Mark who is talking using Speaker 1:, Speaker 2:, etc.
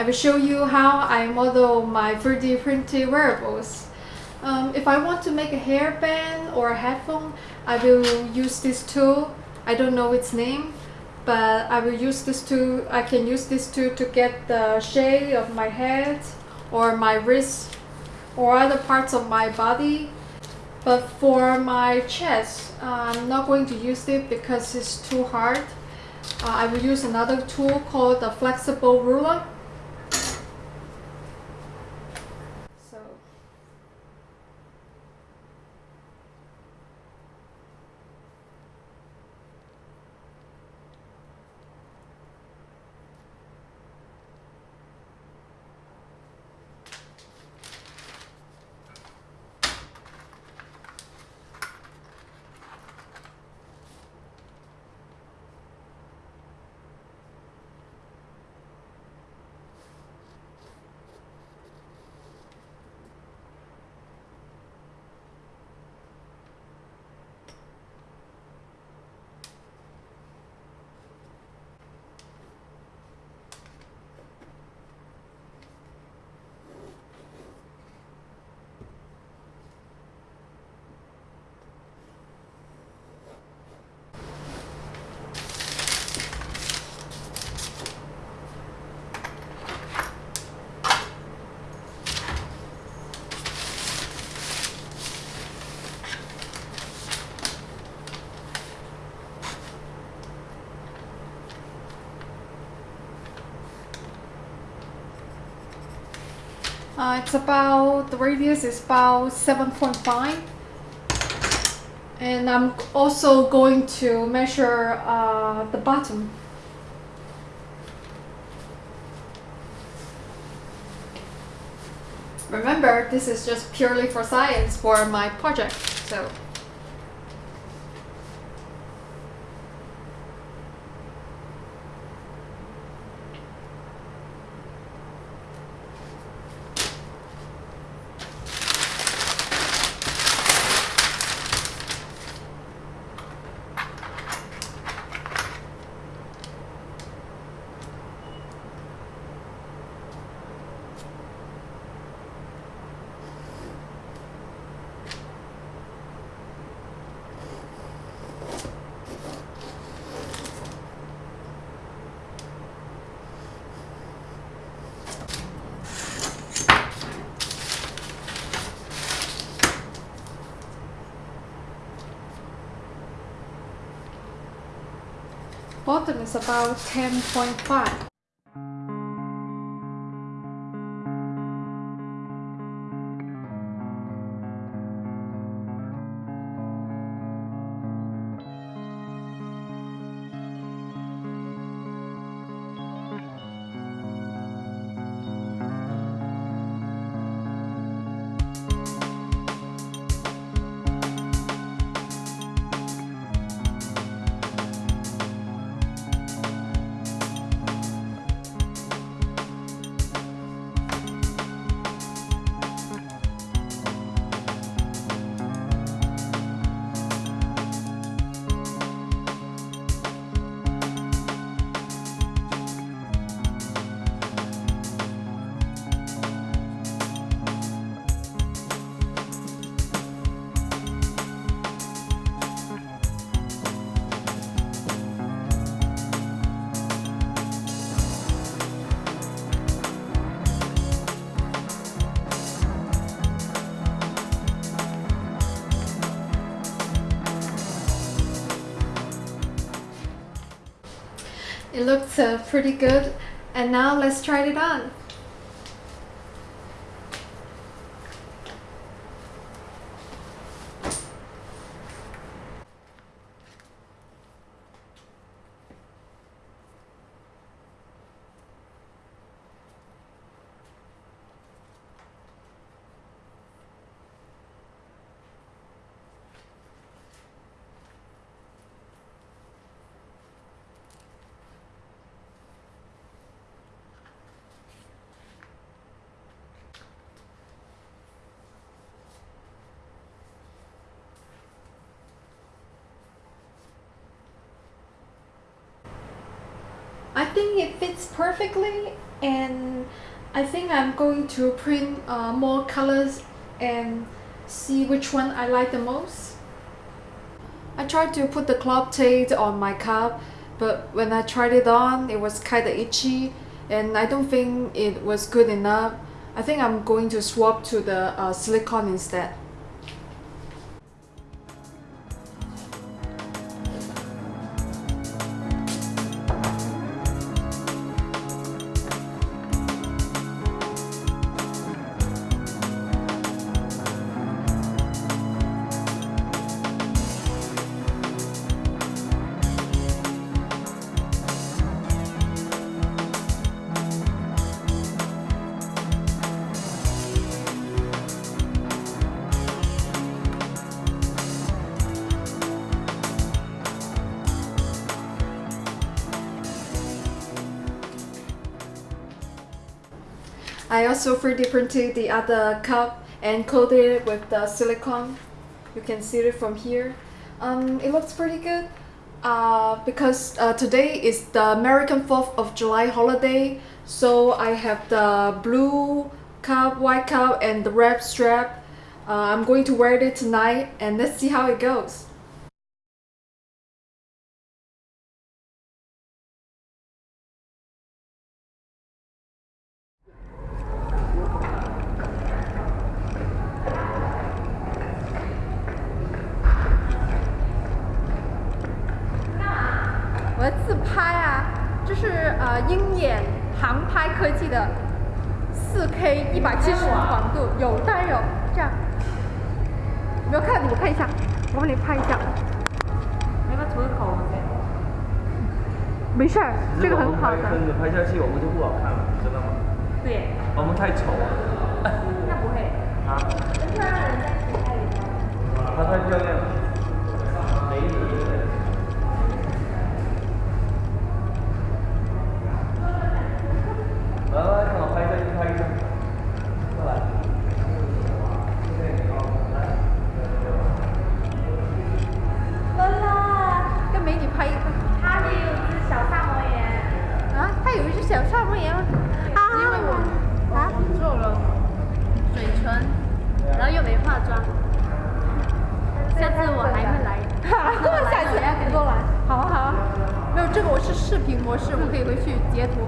Speaker 1: I will show you how I model my 3D printed wearables. Um, if I want to make a hairband or a headphone, I will use this tool. I don't know its name, but I will use this tool. I can use this tool to get the shape of my head or my wrist or other parts of my body. But for my chest, I'm not going to use it because it's too hard. Uh, I will use another tool called the flexible ruler. So Uh, it's about, the radius is about 7.5 and I'm also going to measure uh, the bottom. Remember, this is just purely for science for my project, so bottom is about 10.5. It looks uh, pretty good and now let's try it on. Think it fits perfectly and I think I'm going to print uh, more colors and see which one I like the most. I tried to put the club tape on my cup but when I tried it on it was kinda itchy and I don't think it was good enough. I think I'm going to swap to the uh, silicone instead. I also 3D printed the other cup and coated it with the silicone. You can see it from here. Um, it looks pretty good uh, because uh, today is the American 4th of July holiday. So I have the blue cup, white cup and the red strap. Uh, I'm going to wear it tonight and let's see how it goes.
Speaker 2: 眼航拍科技的四 K 一百七十广度，有当然有，这样，有没有看？你们看一下，我帮你拍一下。
Speaker 3: 那个涂口
Speaker 2: 没事儿，这个很好的。
Speaker 4: 跟着拍下去我们就不好看了，知道吗？
Speaker 3: 对，
Speaker 4: 我们太丑了。
Speaker 3: 那不会。
Speaker 4: 啊？她太漂亮了，美女。来来，看我拍一下，一拍一下，过来。
Speaker 2: 乐乐，跟美女拍一个。
Speaker 3: 它也有只小萨摩耶。
Speaker 2: 啊，它有一只小萨摩耶吗？啊，
Speaker 3: 因为我
Speaker 2: 啊，
Speaker 3: 做了嘴唇，然后又没化妆。下次我还会来。
Speaker 2: 下次要给过来。好啊好啊，没有这个我是视频模式，我可以回去截图。